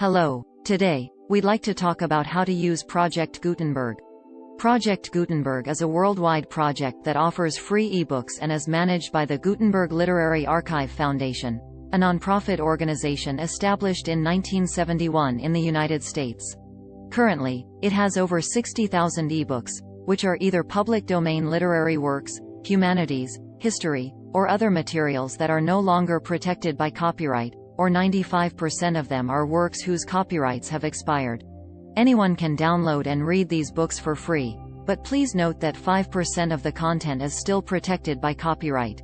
Hello. Today, we'd like to talk about how to use Project Gutenberg. Project Gutenberg is a worldwide project that offers free ebooks and is managed by the Gutenberg Literary Archive Foundation, a nonprofit organization established in 1971 in the United States. Currently, it has over 60,000 ebooks, which are either public domain literary works, humanities, history, or other materials that are no longer protected by copyright, or 95% of them are works whose copyrights have expired. Anyone can download and read these books for free, but please note that 5% of the content is still protected by copyright.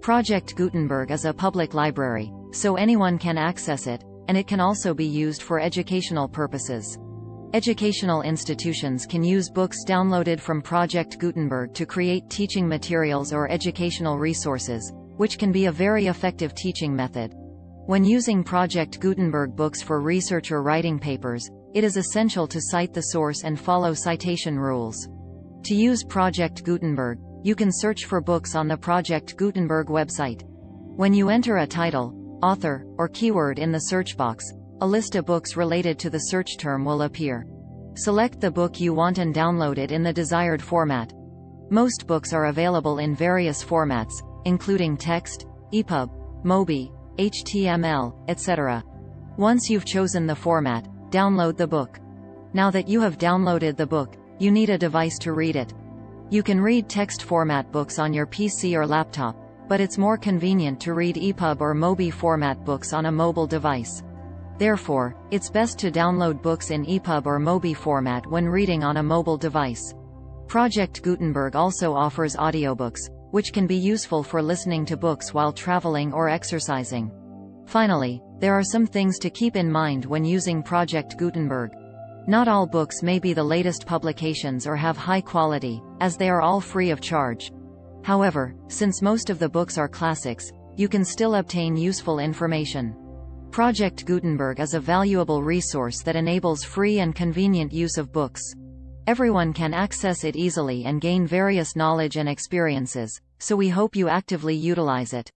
Project Gutenberg is a public library, so anyone can access it, and it can also be used for educational purposes. Educational institutions can use books downloaded from Project Gutenberg to create teaching materials or educational resources, which can be a very effective teaching method. When using Project Gutenberg books for research or writing papers, it is essential to cite the source and follow citation rules. To use Project Gutenberg, you can search for books on the Project Gutenberg website. When you enter a title, author, or keyword in the search box, a list of books related to the search term will appear. Select the book you want and download it in the desired format. Most books are available in various formats, including text, EPUB, MOBI, HTML, etc. Once you've chosen the format, download the book. Now that you have downloaded the book, you need a device to read it. You can read text format books on your PC or laptop, but it's more convenient to read EPUB or MOBI format books on a mobile device. Therefore, it's best to download books in EPUB or MOBI format when reading on a mobile device. Project Gutenberg also offers audiobooks, which can be useful for listening to books while traveling or exercising. Finally, there are some things to keep in mind when using Project Gutenberg. Not all books may be the latest publications or have high quality, as they are all free of charge. However, since most of the books are classics, you can still obtain useful information. Project Gutenberg is a valuable resource that enables free and convenient use of books. Everyone can access it easily and gain various knowledge and experiences, so we hope you actively utilize it.